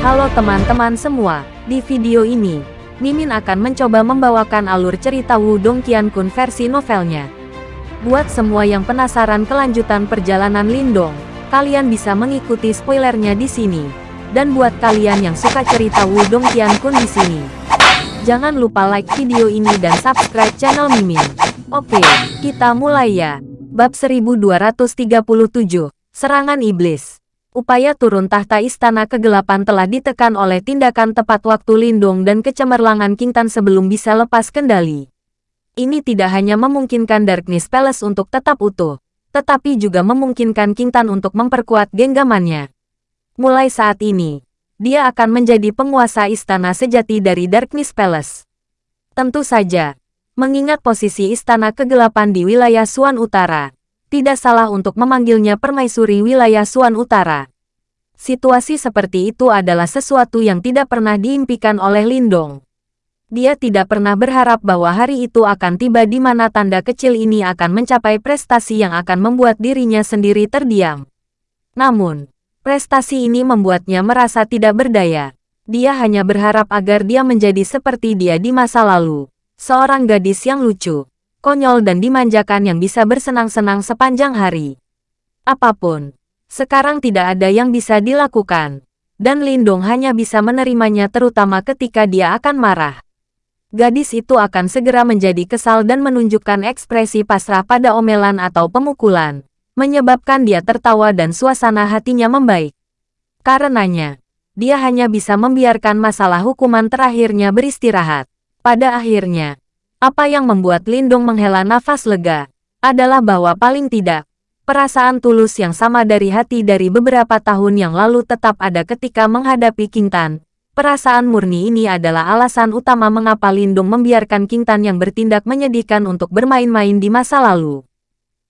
Halo teman-teman semua, di video ini, Mimin akan mencoba membawakan alur cerita Wudong Qiankun versi novelnya. Buat semua yang penasaran kelanjutan perjalanan Lindong, kalian bisa mengikuti spoilernya di sini. Dan buat kalian yang suka cerita Wudong Qiankun di sini, jangan lupa like video ini dan subscribe channel Mimin. Oke, kita mulai ya. Bab 1237, Serangan Iblis. Upaya turun tahta istana kegelapan telah ditekan oleh tindakan tepat waktu Lindung dan kecemerlangan Kintan sebelum bisa lepas kendali. Ini tidak hanya memungkinkan Darkness Palace untuk tetap utuh, tetapi juga memungkinkan Kintan untuk memperkuat genggamannya. Mulai saat ini, dia akan menjadi penguasa istana sejati dari Darkness Palace. Tentu saja, mengingat posisi istana kegelapan di wilayah Suan Utara, tidak salah untuk memanggilnya permaisuri wilayah Suan Utara. Situasi seperti itu adalah sesuatu yang tidak pernah diimpikan oleh Lindong. Dia tidak pernah berharap bahwa hari itu akan tiba di mana tanda kecil ini akan mencapai prestasi yang akan membuat dirinya sendiri terdiam. Namun, prestasi ini membuatnya merasa tidak berdaya. Dia hanya berharap agar dia menjadi seperti dia di masa lalu, seorang gadis yang lucu, konyol dan dimanjakan yang bisa bersenang-senang sepanjang hari. Apa pun, sekarang tidak ada yang bisa dilakukan, dan Lindong hanya bisa menerimanya terutama ketika dia akan marah. Gadis itu akan segera menjadi kesal dan menunjukkan ekspresi pasrah pada omelan atau pemukulan, menyebabkan dia tertawa dan suasana hatinya membaik. Karenanya, dia hanya bisa membiarkan masalah hukuman terakhirnya beristirahat. Pada akhirnya, apa yang membuat Lindung menghela nafas lega, adalah bahwa paling tidak, perasaan tulus yang sama dari hati dari beberapa tahun yang lalu tetap ada ketika menghadapi King Tan. Perasaan murni ini adalah alasan utama mengapa Lindung membiarkan King Tan yang bertindak menyedihkan untuk bermain-main di masa lalu.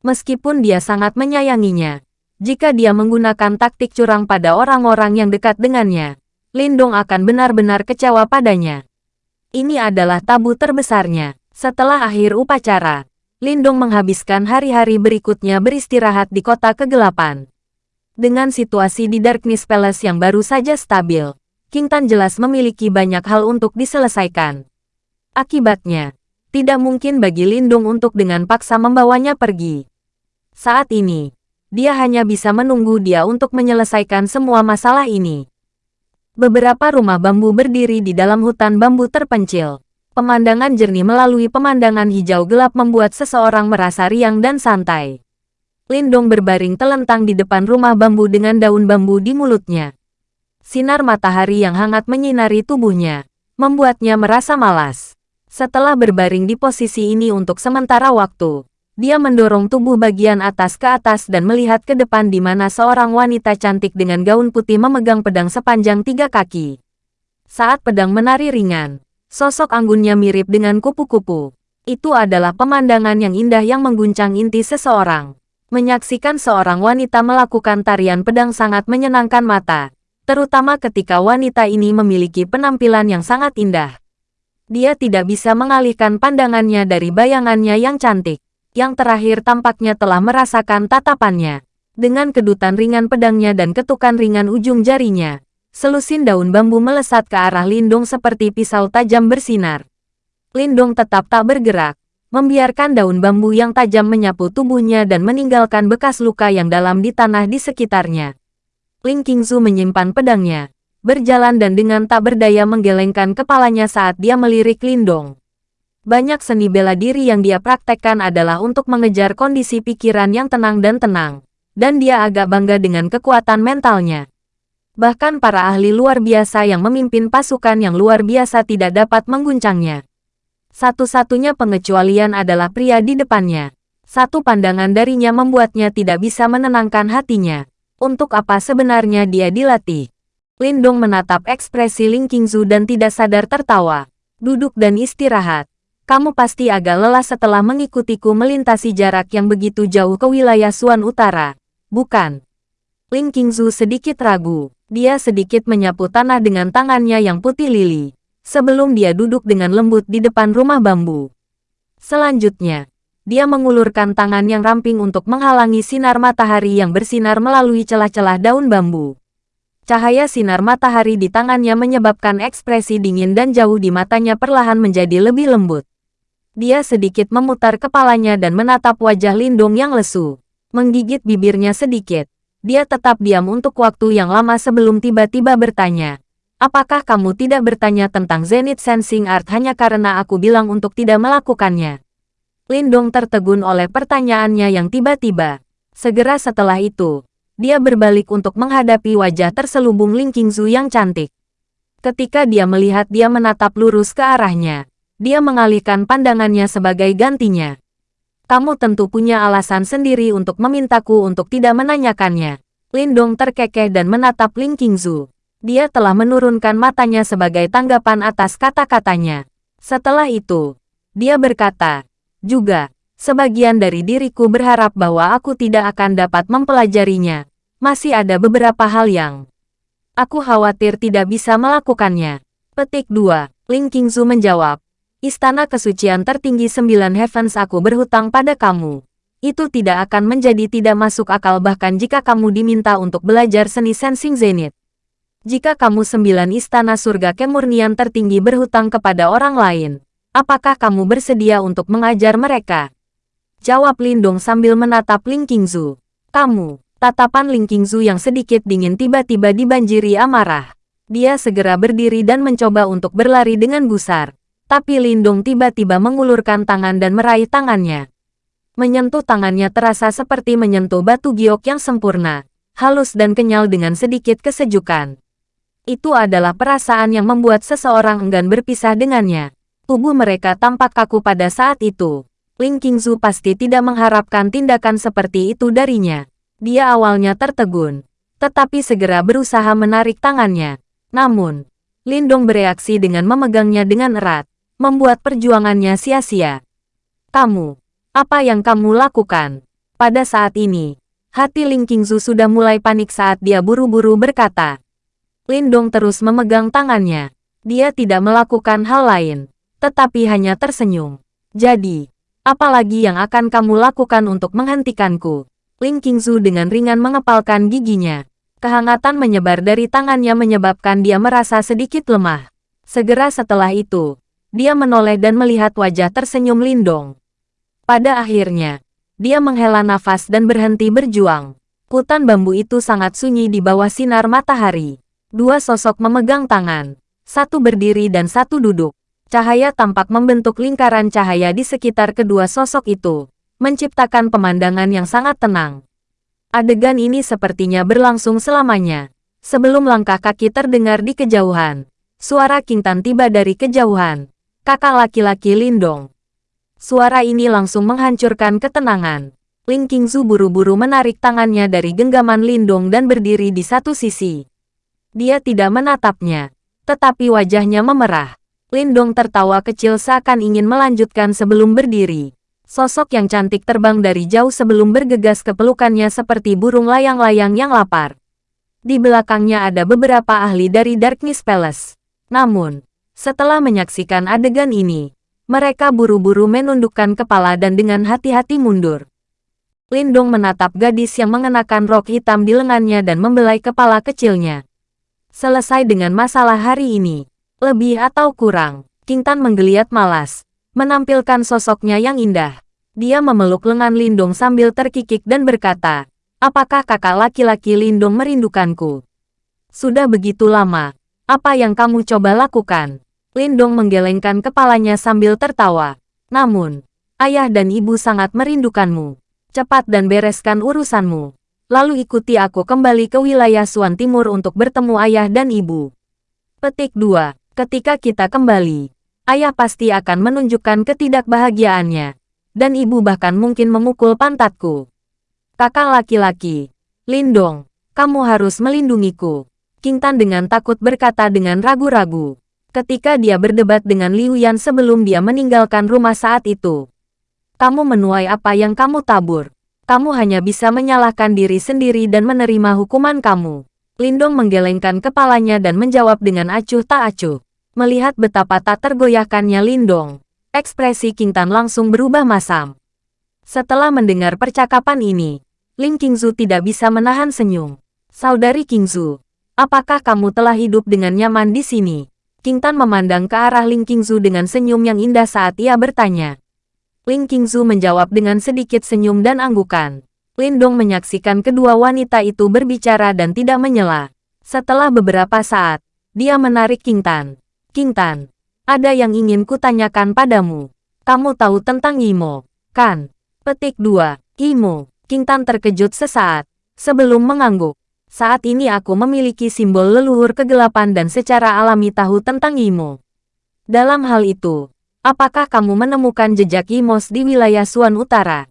Meskipun dia sangat menyayanginya, jika dia menggunakan taktik curang pada orang-orang yang dekat dengannya, Lindung akan benar-benar kecewa padanya. Ini adalah tabu terbesarnya. Setelah akhir upacara, Lindong menghabiskan hari-hari berikutnya beristirahat di kota kegelapan. Dengan situasi di Darkness Palace yang baru saja stabil, King Tan jelas memiliki banyak hal untuk diselesaikan. Akibatnya, tidak mungkin bagi Lindung untuk dengan paksa membawanya pergi. Saat ini, dia hanya bisa menunggu dia untuk menyelesaikan semua masalah ini. Beberapa rumah bambu berdiri di dalam hutan bambu terpencil. Pemandangan jernih melalui pemandangan hijau gelap membuat seseorang merasa riang dan santai. Lindong berbaring telentang di depan rumah bambu dengan daun bambu di mulutnya. Sinar matahari yang hangat menyinari tubuhnya, membuatnya merasa malas. Setelah berbaring di posisi ini untuk sementara waktu, dia mendorong tubuh bagian atas ke atas dan melihat ke depan di mana seorang wanita cantik dengan gaun putih memegang pedang sepanjang tiga kaki. Saat pedang menari ringan, Sosok anggunnya mirip dengan kupu-kupu. Itu adalah pemandangan yang indah yang mengguncang inti seseorang. Menyaksikan seorang wanita melakukan tarian pedang sangat menyenangkan mata, terutama ketika wanita ini memiliki penampilan yang sangat indah. Dia tidak bisa mengalihkan pandangannya dari bayangannya yang cantik. Yang terakhir tampaknya telah merasakan tatapannya. Dengan kedutan ringan pedangnya dan ketukan ringan ujung jarinya, Selusin daun bambu melesat ke arah Lindung seperti pisau tajam bersinar. Lindung tetap tak bergerak, membiarkan daun bambu yang tajam menyapu tubuhnya dan meninggalkan bekas luka yang dalam di tanah di sekitarnya. Ling Qingzu menyimpan pedangnya, berjalan dan dengan tak berdaya menggelengkan kepalanya saat dia melirik Lindong. Banyak seni bela diri yang dia praktekkan adalah untuk mengejar kondisi pikiran yang tenang dan tenang, dan dia agak bangga dengan kekuatan mentalnya. Bahkan para ahli luar biasa yang memimpin pasukan yang luar biasa tidak dapat mengguncangnya. Satu-satunya pengecualian adalah pria di depannya. Satu pandangan darinya membuatnya tidak bisa menenangkan hatinya. Untuk apa sebenarnya dia dilatih? Lindong menatap ekspresi Ling Qingzu dan tidak sadar tertawa. Duduk dan istirahat. Kamu pasti agak lelah setelah mengikutiku melintasi jarak yang begitu jauh ke wilayah Suan Utara. Bukan? Ling Qingzu sedikit ragu. Dia sedikit menyapu tanah dengan tangannya yang putih lili, sebelum dia duduk dengan lembut di depan rumah bambu. Selanjutnya, dia mengulurkan tangan yang ramping untuk menghalangi sinar matahari yang bersinar melalui celah-celah daun bambu. Cahaya sinar matahari di tangannya menyebabkan ekspresi dingin dan jauh di matanya perlahan menjadi lebih lembut. Dia sedikit memutar kepalanya dan menatap wajah Lindung yang lesu. Menggigit bibirnya sedikit. Dia tetap diam untuk waktu yang lama sebelum tiba-tiba bertanya. Apakah kamu tidak bertanya tentang Zenith Sensing Art hanya karena aku bilang untuk tidak melakukannya? Lindong tertegun oleh pertanyaannya yang tiba-tiba. Segera setelah itu, dia berbalik untuk menghadapi wajah terselubung Ling Qingzu yang cantik. Ketika dia melihat dia menatap lurus ke arahnya, dia mengalihkan pandangannya sebagai gantinya. Kamu tentu punya alasan sendiri untuk memintaku untuk tidak menanyakannya. Lindong terkekeh dan menatap Ling Qingzu. Dia telah menurunkan matanya sebagai tanggapan atas kata-katanya. Setelah itu, dia berkata, juga, sebagian dari diriku berharap bahwa aku tidak akan dapat mempelajarinya. Masih ada beberapa hal yang aku khawatir tidak bisa melakukannya. Petik 2. Ling Qingzu menjawab, Istana kesucian tertinggi sembilan heavens aku berhutang pada kamu. Itu tidak akan menjadi tidak masuk akal bahkan jika kamu diminta untuk belajar seni sensing zenith. Jika kamu sembilan istana surga kemurnian tertinggi berhutang kepada orang lain, apakah kamu bersedia untuk mengajar mereka? Jawab Lindong sambil menatap Ling Qingzu. Kamu, tatapan Ling Qingzu yang sedikit dingin tiba-tiba dibanjiri amarah. Dia segera berdiri dan mencoba untuk berlari dengan gusar tapi Lindung tiba-tiba mengulurkan tangan dan meraih tangannya. Menyentuh tangannya terasa seperti menyentuh batu giok yang sempurna, halus dan kenyal dengan sedikit kesejukan. Itu adalah perasaan yang membuat seseorang enggan berpisah dengannya. Tubuh mereka tampak kaku pada saat itu. Ling Qingzu pasti tidak mengharapkan tindakan seperti itu darinya. Dia awalnya tertegun, tetapi segera berusaha menarik tangannya. Namun, Lindong bereaksi dengan memegangnya dengan erat membuat perjuangannya sia-sia. Kamu, apa yang kamu lakukan? Pada saat ini, hati Ling Qingzu sudah mulai panik saat dia buru-buru berkata. Lindong terus memegang tangannya. Dia tidak melakukan hal lain, tetapi hanya tersenyum. Jadi, apalagi yang akan kamu lakukan untuk menghentikanku? Ling Qingzu dengan ringan mengepalkan giginya. Kehangatan menyebar dari tangannya menyebabkan dia merasa sedikit lemah. Segera setelah itu, dia menoleh dan melihat wajah tersenyum Lindong. Pada akhirnya, dia menghela nafas dan berhenti berjuang. Hutan bambu itu sangat sunyi di bawah sinar matahari. Dua sosok memegang tangan, satu berdiri dan satu duduk. Cahaya tampak membentuk lingkaran cahaya di sekitar kedua sosok itu, menciptakan pemandangan yang sangat tenang. Adegan ini sepertinya berlangsung selamanya. Sebelum langkah kaki terdengar di kejauhan, suara Kintan tiba dari kejauhan, kakak laki-laki Lindong. Suara ini langsung menghancurkan ketenangan. Ling Qingzu buru-buru menarik tangannya dari genggaman Lindong dan berdiri di satu sisi. Dia tidak menatapnya, tetapi wajahnya memerah. Lindong tertawa kecil seakan ingin melanjutkan sebelum berdiri. Sosok yang cantik terbang dari jauh sebelum bergegas ke pelukannya seperti burung layang-layang yang lapar. Di belakangnya ada beberapa ahli dari Darkness Palace. Namun, setelah menyaksikan adegan ini, mereka buru-buru menundukkan kepala dan dengan hati-hati mundur. Lindong menatap gadis yang mengenakan rok hitam di lengannya dan membelai kepala kecilnya. Selesai dengan masalah hari ini, lebih atau kurang, King Tan menggeliat malas, menampilkan sosoknya yang indah. Dia memeluk lengan Lindong sambil terkikik dan berkata, Apakah kakak laki-laki Lindong merindukanku? Sudah begitu lama, apa yang kamu coba lakukan? Lindong menggelengkan kepalanya sambil tertawa. Namun, ayah dan ibu sangat merindukanmu. Cepat dan bereskan urusanmu. Lalu ikuti aku kembali ke wilayah Suan Timur untuk bertemu ayah dan ibu. Petik 2. Ketika kita kembali, ayah pasti akan menunjukkan ketidakbahagiaannya. Dan ibu bahkan mungkin memukul pantatku. Kakak laki-laki, Lindong, kamu harus melindungiku. King Tan dengan takut berkata dengan ragu-ragu ketika dia berdebat dengan Liu Yan sebelum dia meninggalkan rumah saat itu. Kamu menuai apa yang kamu tabur. Kamu hanya bisa menyalahkan diri sendiri dan menerima hukuman kamu. Lindong menggelengkan kepalanya dan menjawab dengan acuh tak acuh. Melihat betapa tak tergoyahkannya Lindong, ekspresi King Tan langsung berubah masam. Setelah mendengar percakapan ini, Ling Qingzu tidak bisa menahan senyum. Saudari Qingzu, Apakah kamu telah hidup dengan nyaman di sini? King Tan memandang ke arah Ling Qingzu dengan senyum yang indah saat ia bertanya. Ling Qingzu menjawab dengan sedikit senyum dan anggukan. Lindong menyaksikan kedua wanita itu berbicara dan tidak menyela. Setelah beberapa saat, dia menarik King Tan. King Tan, ada yang ingin kutanyakan padamu. Kamu tahu tentang Imo, kan? Petik 2. Imo. King Tan terkejut sesaat. Sebelum mengangguk. Saat ini aku memiliki simbol leluhur kegelapan dan secara alami tahu tentang Imo. Dalam hal itu, apakah kamu menemukan jejak Imos di wilayah Suan Utara?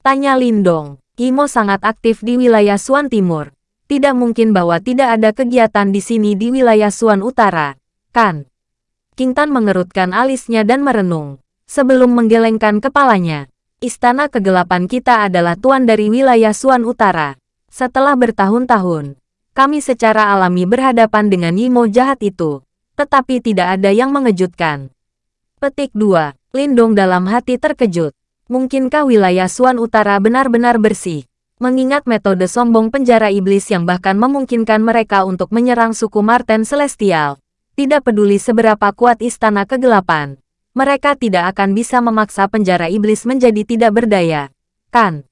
Tanya Lindong. Imo sangat aktif di wilayah Suan Timur. Tidak mungkin bahwa tidak ada kegiatan di sini di wilayah Suan Utara, kan? King Tan mengerutkan alisnya dan merenung. Sebelum menggelengkan kepalanya, Istana Kegelapan kita adalah tuan dari wilayah Suan Utara. Setelah bertahun-tahun, kami secara alami berhadapan dengan Yimo jahat itu, tetapi tidak ada yang mengejutkan. Petik 2. Lindong dalam hati terkejut. Mungkinkah wilayah Suan Utara benar-benar bersih? Mengingat metode sombong penjara iblis yang bahkan memungkinkan mereka untuk menyerang suku Marten Celestial, tidak peduli seberapa kuat istana kegelapan, mereka tidak akan bisa memaksa penjara iblis menjadi tidak berdaya, kan?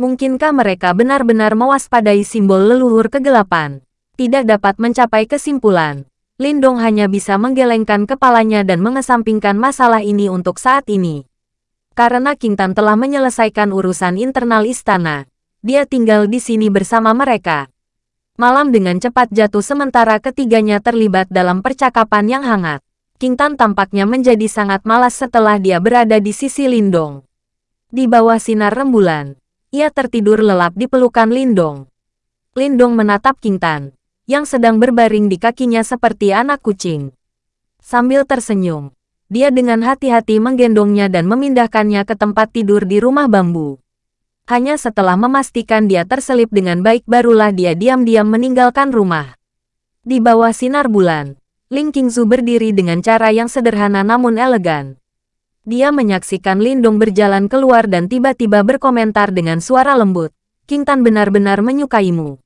Mungkinkah mereka benar-benar mewaspadai simbol leluhur kegelapan? Tidak dapat mencapai kesimpulan. Lindong hanya bisa menggelengkan kepalanya dan mengesampingkan masalah ini untuk saat ini. Karena King Tan telah menyelesaikan urusan internal istana, dia tinggal di sini bersama mereka. Malam dengan cepat jatuh sementara ketiganya terlibat dalam percakapan yang hangat. King Tan tampaknya menjadi sangat malas setelah dia berada di sisi Lindong. Di bawah sinar rembulan, ia tertidur lelap di pelukan Lindong. Lindong menatap King Tan, yang sedang berbaring di kakinya seperti anak kucing. Sambil tersenyum, dia dengan hati-hati menggendongnya dan memindahkannya ke tempat tidur di rumah bambu. Hanya setelah memastikan dia terselip dengan baik barulah dia diam-diam meninggalkan rumah. Di bawah sinar bulan, Ling Qingzu berdiri dengan cara yang sederhana namun elegan. Dia menyaksikan Lindong berjalan keluar dan tiba-tiba berkomentar dengan suara lembut. King Tan benar-benar menyukaimu.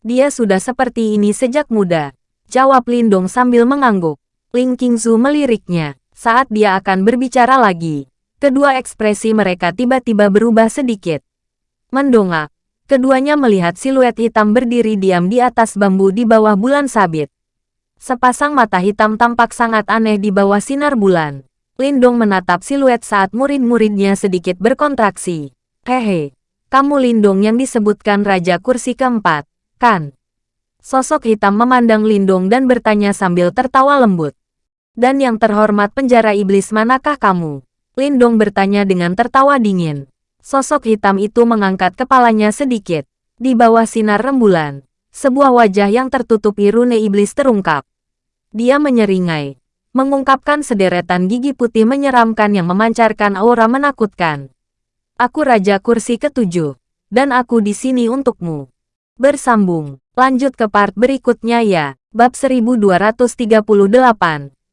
Dia sudah seperti ini sejak muda. Jawab Lindong sambil mengangguk. Ling Qingzu meliriknya. Saat dia akan berbicara lagi, kedua ekspresi mereka tiba-tiba berubah sedikit. Mendongak, keduanya melihat siluet hitam berdiri diam di atas bambu di bawah bulan sabit. Sepasang mata hitam tampak sangat aneh di bawah sinar bulan. Lindong menatap siluet saat murid-muridnya sedikit berkontraksi. Hehe, kamu Lindong yang disebutkan Raja Kursi Keempat, kan? Sosok hitam memandang Lindong dan bertanya sambil tertawa lembut. Dan yang terhormat penjara iblis manakah kamu? Lindong bertanya dengan tertawa dingin. Sosok hitam itu mengangkat kepalanya sedikit. Di bawah sinar rembulan, sebuah wajah yang tertutupi rune iblis terungkap. Dia menyeringai, mengungkapkan sederetan gigi putih menyeramkan yang memancarkan aura menakutkan. Aku Raja Kursi Ketujuh, dan aku di sini untukmu. Bersambung, lanjut ke part berikutnya ya, bab 1238,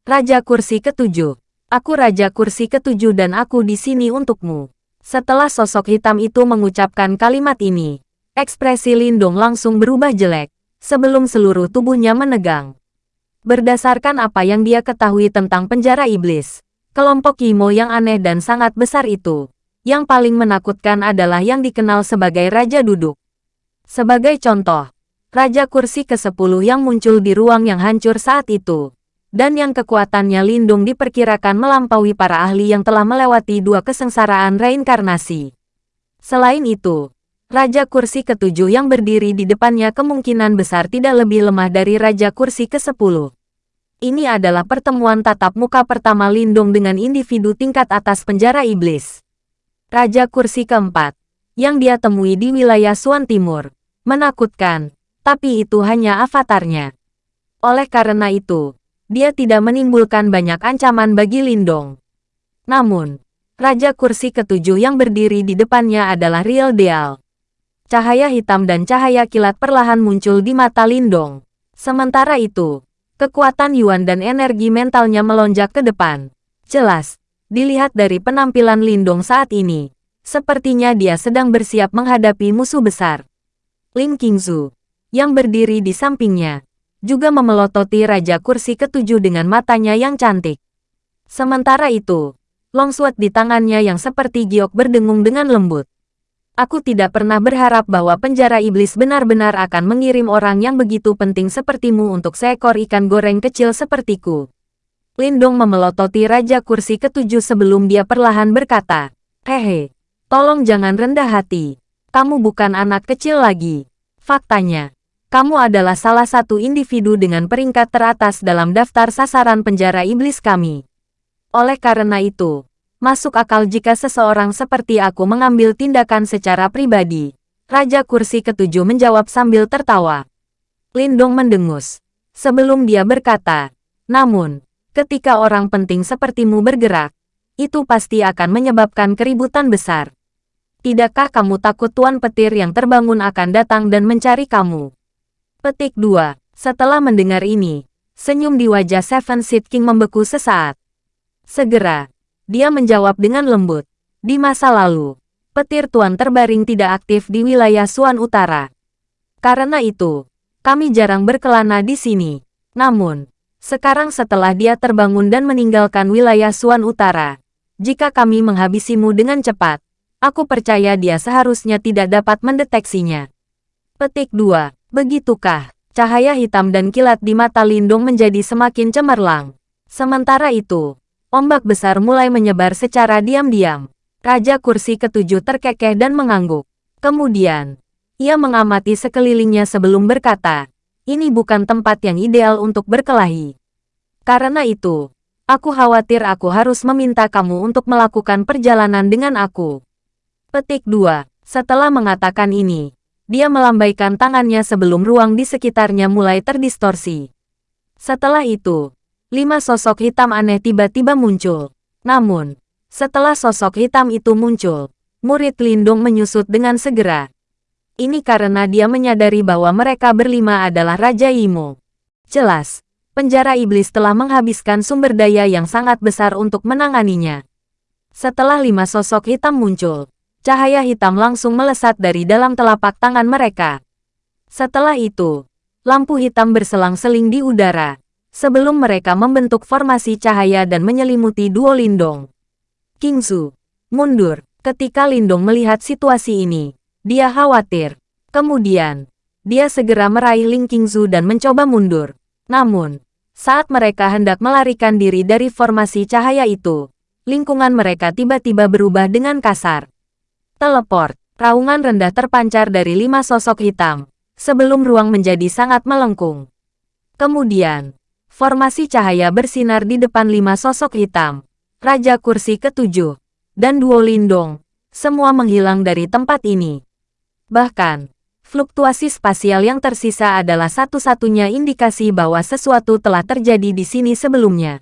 Raja Kursi Ketujuh. Aku Raja Kursi Ketujuh dan aku di sini untukmu. Setelah sosok hitam itu mengucapkan kalimat ini, ekspresi Lindong langsung berubah jelek, sebelum seluruh tubuhnya menegang. Berdasarkan apa yang dia ketahui tentang penjara iblis, kelompok Imo yang aneh dan sangat besar itu, yang paling menakutkan adalah yang dikenal sebagai Raja Duduk. Sebagai contoh, Raja Kursi ke-10 yang muncul di ruang yang hancur saat itu, dan yang kekuatannya lindung diperkirakan melampaui para ahli yang telah melewati dua kesengsaraan reinkarnasi. Selain itu, Raja kursi ketujuh yang berdiri di depannya kemungkinan besar tidak lebih lemah dari Raja kursi ke-10. Ini adalah pertemuan tatap muka pertama Lindung dengan individu tingkat atas penjara iblis. Raja kursi keempat, yang dia temui di wilayah Suan Timur, menakutkan, tapi itu hanya avatarnya. Oleh karena itu, dia tidak menimbulkan banyak ancaman bagi Lindong. Namun, Raja kursi ketujuh yang berdiri di depannya adalah Real Deal. Cahaya hitam dan cahaya kilat perlahan muncul di mata Lindong. Sementara itu, kekuatan Yuan dan energi mentalnya melonjak ke depan. Jelas, dilihat dari penampilan Lindong saat ini, sepertinya dia sedang bersiap menghadapi musuh besar. Ling Qingzu, yang berdiri di sampingnya, juga memelototi Raja Kursi ketujuh dengan matanya yang cantik. Sementara itu, longsword di tangannya yang seperti giok berdengung dengan lembut. Aku tidak pernah berharap bahwa penjara iblis benar-benar akan mengirim orang yang begitu penting sepertimu untuk seekor ikan goreng kecil sepertiku. Lindong memelototi Raja Kursi ketujuh sebelum dia perlahan berkata, Hehe, tolong jangan rendah hati. Kamu bukan anak kecil lagi. Faktanya, kamu adalah salah satu individu dengan peringkat teratas dalam daftar sasaran penjara iblis kami. Oleh karena itu, Masuk akal jika seseorang seperti aku mengambil tindakan secara pribadi. Raja kursi ketujuh menjawab sambil tertawa. Lindong mendengus. Sebelum dia berkata, namun, ketika orang penting sepertimu bergerak, itu pasti akan menyebabkan keributan besar. Tidakkah kamu takut Tuan Petir yang terbangun akan datang dan mencari kamu? Petik 2. Setelah mendengar ini, senyum di wajah Seven Seed King membeku sesaat. Segera, dia menjawab dengan lembut. Di masa lalu, petir tuan terbaring tidak aktif di wilayah Suan Utara. Karena itu, kami jarang berkelana di sini. Namun, sekarang setelah dia terbangun dan meninggalkan wilayah Suan Utara, jika kami menghabisimu dengan cepat, aku percaya dia seharusnya tidak dapat mendeteksinya. Petik 2. Begitukah? Cahaya hitam dan kilat di mata Lindung menjadi semakin cemerlang. Sementara itu, Ombak besar mulai menyebar secara diam-diam. Raja kursi ketujuh terkekeh dan mengangguk. Kemudian, ia mengamati sekelilingnya sebelum berkata, ini bukan tempat yang ideal untuk berkelahi. Karena itu, aku khawatir aku harus meminta kamu untuk melakukan perjalanan dengan aku. Petik 2. Setelah mengatakan ini, dia melambaikan tangannya sebelum ruang di sekitarnya mulai terdistorsi. Setelah itu, lima sosok hitam aneh tiba-tiba muncul. Namun, setelah sosok hitam itu muncul, murid Lindung menyusut dengan segera. Ini karena dia menyadari bahwa mereka berlima adalah Raja Imo. Jelas, penjara iblis telah menghabiskan sumber daya yang sangat besar untuk menanganinya. Setelah lima sosok hitam muncul, cahaya hitam langsung melesat dari dalam telapak tangan mereka. Setelah itu, lampu hitam berselang-seling di udara, sebelum mereka membentuk formasi cahaya dan menyelimuti duo Lindong. Kingsu, mundur. Ketika Lindong melihat situasi ini, dia khawatir. Kemudian, dia segera meraih Ling Qingzu dan mencoba mundur. Namun, saat mereka hendak melarikan diri dari formasi cahaya itu, lingkungan mereka tiba-tiba berubah dengan kasar. Teleport, raungan rendah terpancar dari lima sosok hitam, sebelum ruang menjadi sangat melengkung. Kemudian, Formasi cahaya bersinar di depan lima sosok hitam. Raja kursi ketujuh. Dan duo lindong. Semua menghilang dari tempat ini. Bahkan, fluktuasi spasial yang tersisa adalah satu-satunya indikasi bahwa sesuatu telah terjadi di sini sebelumnya.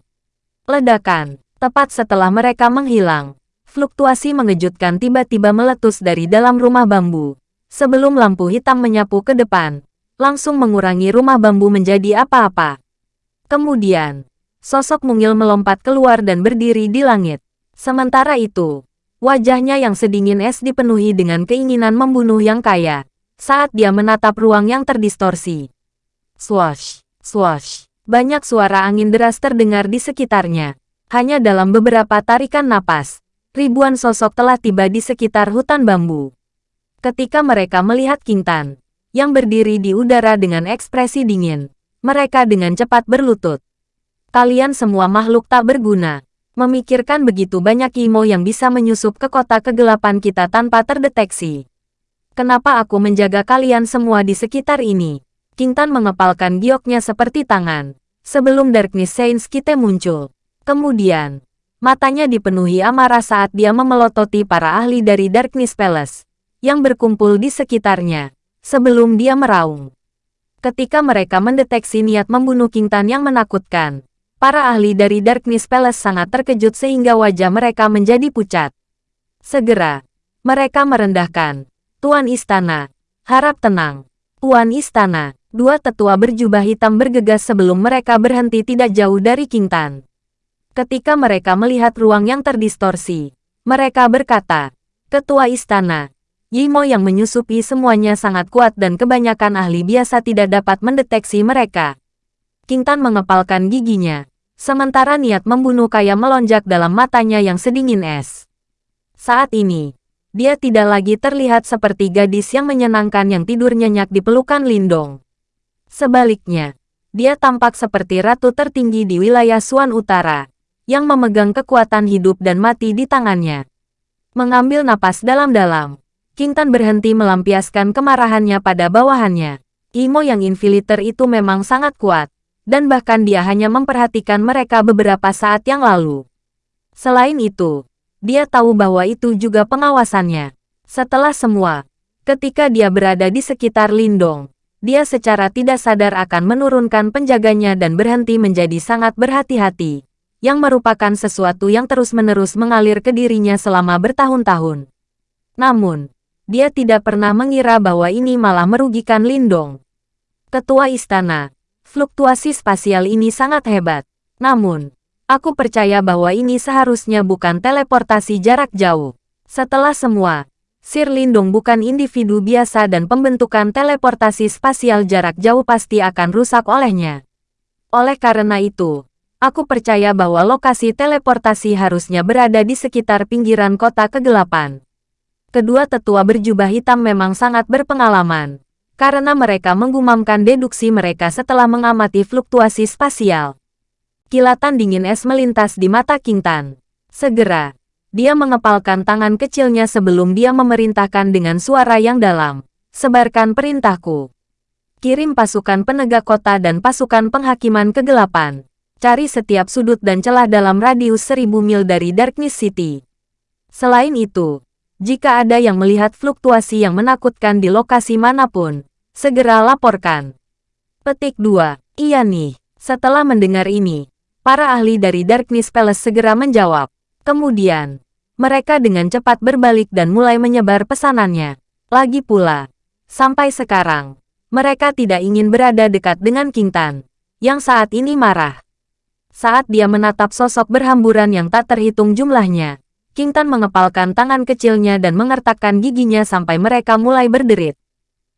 Ledakan, tepat setelah mereka menghilang. Fluktuasi mengejutkan tiba-tiba meletus dari dalam rumah bambu. Sebelum lampu hitam menyapu ke depan, langsung mengurangi rumah bambu menjadi apa-apa. Kemudian, sosok mungil melompat keluar dan berdiri di langit. Sementara itu, wajahnya yang sedingin es dipenuhi dengan keinginan membunuh yang kaya, saat dia menatap ruang yang terdistorsi. Swash, swash, banyak suara angin deras terdengar di sekitarnya. Hanya dalam beberapa tarikan napas, ribuan sosok telah tiba di sekitar hutan bambu. Ketika mereka melihat Kintan, yang berdiri di udara dengan ekspresi dingin, mereka dengan cepat berlutut. Kalian semua makhluk tak berguna. Memikirkan begitu banyak Imo yang bisa menyusup ke kota kegelapan kita tanpa terdeteksi. Kenapa aku menjaga kalian semua di sekitar ini? Kintan mengepalkan gioknya seperti tangan. Sebelum Darkness Saints kita muncul. Kemudian, matanya dipenuhi amarah saat dia memelototi para ahli dari Darkness Palace yang berkumpul di sekitarnya sebelum dia meraung. Ketika mereka mendeteksi niat membunuh King Tan yang menakutkan, para ahli dari Darkness Palace sangat terkejut sehingga wajah mereka menjadi pucat. Segera, mereka merendahkan, Tuan Istana, harap tenang. Tuan Istana, dua tetua berjubah hitam bergegas sebelum mereka berhenti tidak jauh dari King Tan. Ketika mereka melihat ruang yang terdistorsi, mereka berkata, Ketua Istana, Yimo yang menyusupi semuanya sangat kuat dan kebanyakan ahli biasa tidak dapat mendeteksi mereka. King Tan mengepalkan giginya. Sementara niat membunuh kaya melonjak dalam matanya yang sedingin es. Saat ini, dia tidak lagi terlihat seperti gadis yang menyenangkan yang tidur nyenyak di pelukan Lindong. Sebaliknya, dia tampak seperti ratu tertinggi di wilayah Suan Utara, yang memegang kekuatan hidup dan mati di tangannya. Mengambil napas dalam-dalam, King Tan berhenti melampiaskan kemarahannya pada bawahannya. Imo yang infiliter itu memang sangat kuat, dan bahkan dia hanya memperhatikan mereka beberapa saat yang lalu. Selain itu, dia tahu bahwa itu juga pengawasannya. Setelah semua, ketika dia berada di sekitar Lindong, dia secara tidak sadar akan menurunkan penjaganya dan berhenti menjadi sangat berhati-hati, yang merupakan sesuatu yang terus-menerus mengalir ke dirinya selama bertahun-tahun. Namun, dia tidak pernah mengira bahwa ini malah merugikan Lindong. Ketua Istana, fluktuasi spasial ini sangat hebat. Namun, aku percaya bahwa ini seharusnya bukan teleportasi jarak jauh. Setelah semua, Sir Lindong bukan individu biasa dan pembentukan teleportasi spasial jarak jauh pasti akan rusak olehnya. Oleh karena itu, aku percaya bahwa lokasi teleportasi harusnya berada di sekitar pinggiran kota kegelapan kedua tetua berjubah hitam memang sangat berpengalaman, karena mereka menggumamkan deduksi mereka setelah mengamati fluktuasi spasial. Kilatan dingin es melintas di mata King Tan. Segera, dia mengepalkan tangan kecilnya sebelum dia memerintahkan dengan suara yang dalam. Sebarkan perintahku. Kirim pasukan penegak kota dan pasukan penghakiman kegelapan. Cari setiap sudut dan celah dalam radius seribu mil dari Darkness City. Selain itu, jika ada yang melihat fluktuasi yang menakutkan di lokasi mana pun, segera laporkan. Petik 2. Iya nih. Setelah mendengar ini, para ahli dari Darkness Palace segera menjawab. Kemudian, mereka dengan cepat berbalik dan mulai menyebar pesanannya. Lagi pula, sampai sekarang, mereka tidak ingin berada dekat dengan King Tan, yang saat ini marah. Saat dia menatap sosok berhamburan yang tak terhitung jumlahnya, King Tan mengepalkan tangan kecilnya dan mengertakkan giginya sampai mereka mulai berderit.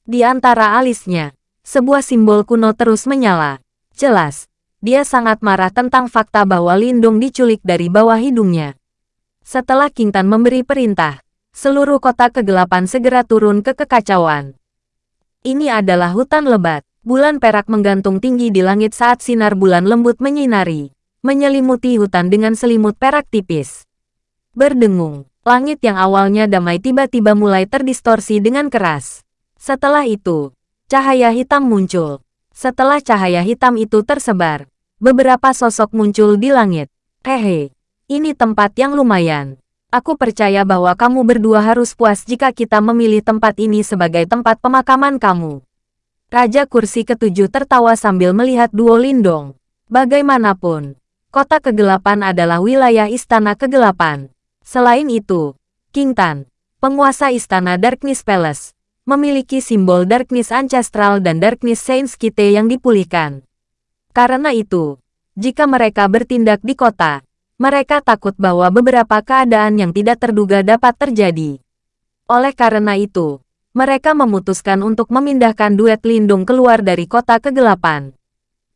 Di antara alisnya, sebuah simbol kuno terus menyala. Jelas, dia sangat marah tentang fakta bahwa Lindung diculik dari bawah hidungnya. Setelah King Tan memberi perintah, seluruh kota kegelapan segera turun ke kekacauan. Ini adalah hutan lebat. Bulan perak menggantung tinggi di langit saat sinar bulan lembut menyinari, menyelimuti hutan dengan selimut perak tipis. Berdengung, langit yang awalnya damai tiba-tiba mulai terdistorsi dengan keras. Setelah itu, cahaya hitam muncul. Setelah cahaya hitam itu tersebar, beberapa sosok muncul di langit. Hehe, ini tempat yang lumayan. Aku percaya bahwa kamu berdua harus puas jika kita memilih tempat ini sebagai tempat pemakaman kamu. Raja kursi ketujuh tertawa sambil melihat duo Lindong. Bagaimanapun, kota kegelapan adalah wilayah istana kegelapan. Selain itu, King Tan, penguasa istana Darkness Palace, memiliki simbol Darkness Ancestral dan Darkness Saints Kite yang dipulihkan. Karena itu, jika mereka bertindak di kota, mereka takut bahwa beberapa keadaan yang tidak terduga dapat terjadi. Oleh karena itu, mereka memutuskan untuk memindahkan duet lindung keluar dari kota kegelapan.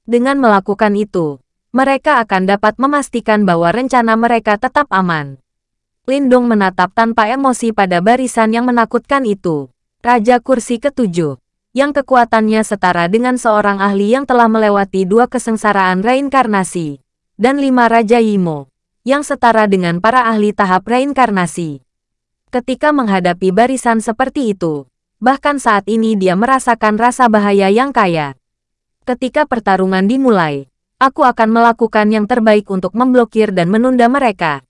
Dengan melakukan itu, mereka akan dapat memastikan bahwa rencana mereka tetap aman. Lindong menatap tanpa emosi pada barisan yang menakutkan itu. Raja kursi ketujuh, yang kekuatannya setara dengan seorang ahli yang telah melewati dua kesengsaraan reinkarnasi, dan lima Raja Yimo, yang setara dengan para ahli tahap reinkarnasi. Ketika menghadapi barisan seperti itu, bahkan saat ini dia merasakan rasa bahaya yang kaya. Ketika pertarungan dimulai, aku akan melakukan yang terbaik untuk memblokir dan menunda mereka.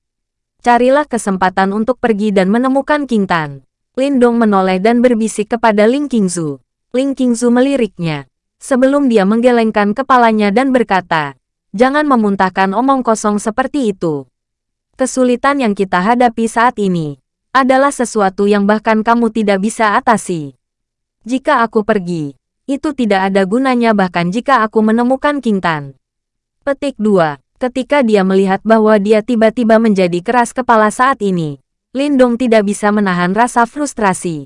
Carilah kesempatan untuk pergi dan menemukan King Tan. Lindong menoleh dan berbisik kepada Ling Qingzu. Ling Qingzu meliriknya. Sebelum dia menggelengkan kepalanya dan berkata, Jangan memuntahkan omong kosong seperti itu. Kesulitan yang kita hadapi saat ini adalah sesuatu yang bahkan kamu tidak bisa atasi. Jika aku pergi, itu tidak ada gunanya bahkan jika aku menemukan King Tan. Petik 2. Ketika dia melihat bahwa dia tiba-tiba menjadi keras kepala saat ini, Lindong tidak bisa menahan rasa frustrasi.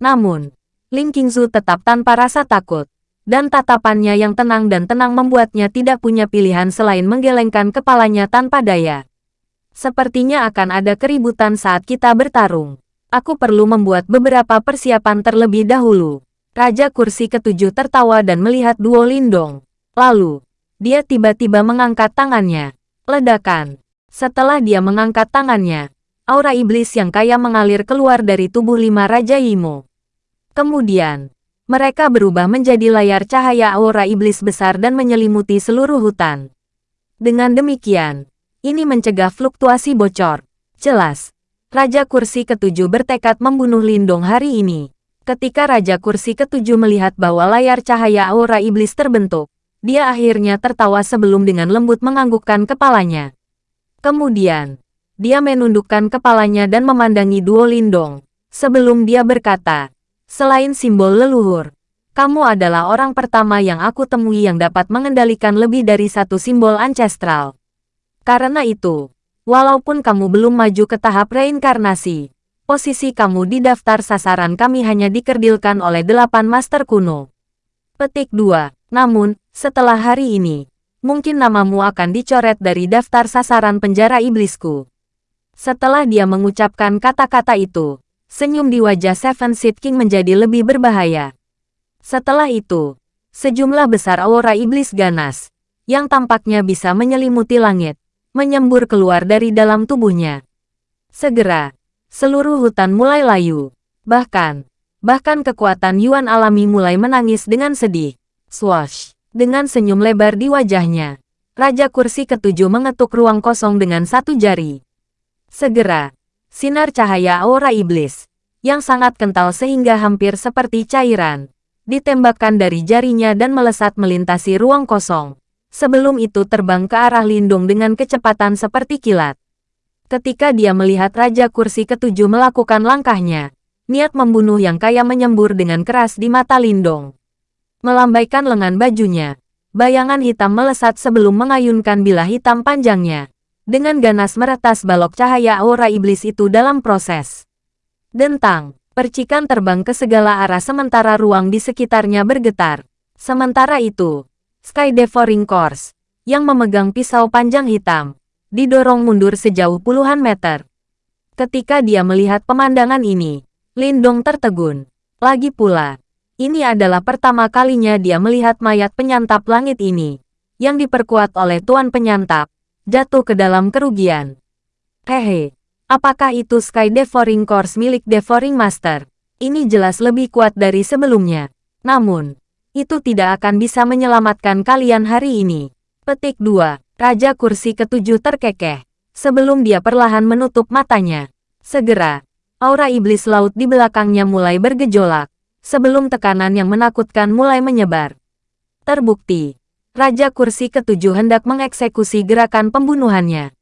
Namun, Ling Qingzu tetap tanpa rasa takut. Dan tatapannya yang tenang dan tenang membuatnya tidak punya pilihan selain menggelengkan kepalanya tanpa daya. Sepertinya akan ada keributan saat kita bertarung. Aku perlu membuat beberapa persiapan terlebih dahulu. Raja kursi ketujuh tertawa dan melihat Duo Lindong. Lalu, dia tiba-tiba mengangkat tangannya. Ledakan. Setelah dia mengangkat tangannya, aura iblis yang kaya mengalir keluar dari tubuh lima Raja Imo. Kemudian, mereka berubah menjadi layar cahaya aura iblis besar dan menyelimuti seluruh hutan. Dengan demikian, ini mencegah fluktuasi bocor. Jelas, Raja Kursi Ketujuh bertekad membunuh Lindong hari ini. Ketika Raja Kursi Ketujuh melihat bahwa layar cahaya aura iblis terbentuk, dia akhirnya tertawa sebelum dengan lembut menganggukkan kepalanya. Kemudian, dia menundukkan kepalanya dan memandangi Duo Lindong. Sebelum dia berkata, Selain simbol leluhur, kamu adalah orang pertama yang aku temui yang dapat mengendalikan lebih dari satu simbol ancestral. Karena itu, walaupun kamu belum maju ke tahap reinkarnasi, posisi kamu di daftar sasaran kami hanya dikerdilkan oleh delapan master kuno. Petik 2. Namun, setelah hari ini, mungkin namamu akan dicoret dari daftar sasaran penjara iblisku. Setelah dia mengucapkan kata-kata itu, Senyum di wajah Seven Seed King menjadi lebih berbahaya. Setelah itu, sejumlah besar aura iblis ganas, yang tampaknya bisa menyelimuti langit, menyembur keluar dari dalam tubuhnya. Segera, seluruh hutan mulai layu. Bahkan, bahkan kekuatan Yuan alami mulai menangis dengan sedih. Swash! Dengan senyum lebar di wajahnya, Raja Kursi Ketujuh mengetuk ruang kosong dengan satu jari. Segera, sinar cahaya aura iblis, yang sangat kental sehingga hampir seperti cairan, ditembakkan dari jarinya dan melesat melintasi ruang kosong. Sebelum itu terbang ke arah Lindung dengan kecepatan seperti kilat. Ketika dia melihat Raja Kursi Ketujuh melakukan langkahnya, niat membunuh yang kaya menyembur dengan keras di mata Lindong. Melambaikan lengan bajunya, bayangan hitam melesat sebelum mengayunkan bilah hitam panjangnya dengan ganas meretas balok cahaya aura iblis itu dalam proses. Dentang, percikan terbang ke segala arah sementara ruang di sekitarnya bergetar. Sementara itu, Sky Devouring Course, yang memegang pisau panjang hitam, didorong mundur sejauh puluhan meter. Ketika dia melihat pemandangan ini, Lindong tertegun. Lagi pula, ini adalah pertama kalinya dia melihat mayat penyantap langit ini, yang diperkuat oleh Tuan Penyantap, jatuh ke dalam kerugian. Hehe, apakah itu Sky Devouring Course milik Devouring Master? Ini jelas lebih kuat dari sebelumnya. Namun, itu tidak akan bisa menyelamatkan kalian hari ini. Petik 2. Raja kursi ketujuh terkekeh. Sebelum dia perlahan menutup matanya. Segera, aura iblis laut di belakangnya mulai bergejolak. Sebelum tekanan yang menakutkan mulai menyebar. Terbukti, Raja Kursi Ketujuh hendak mengeksekusi gerakan pembunuhannya.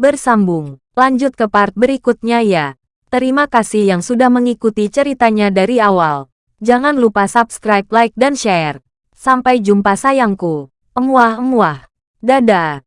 Bersambung, lanjut ke part berikutnya ya. Terima kasih yang sudah mengikuti ceritanya dari awal. Jangan lupa subscribe, like, dan share. Sampai jumpa sayangku. Emuah-emuah. Dadah.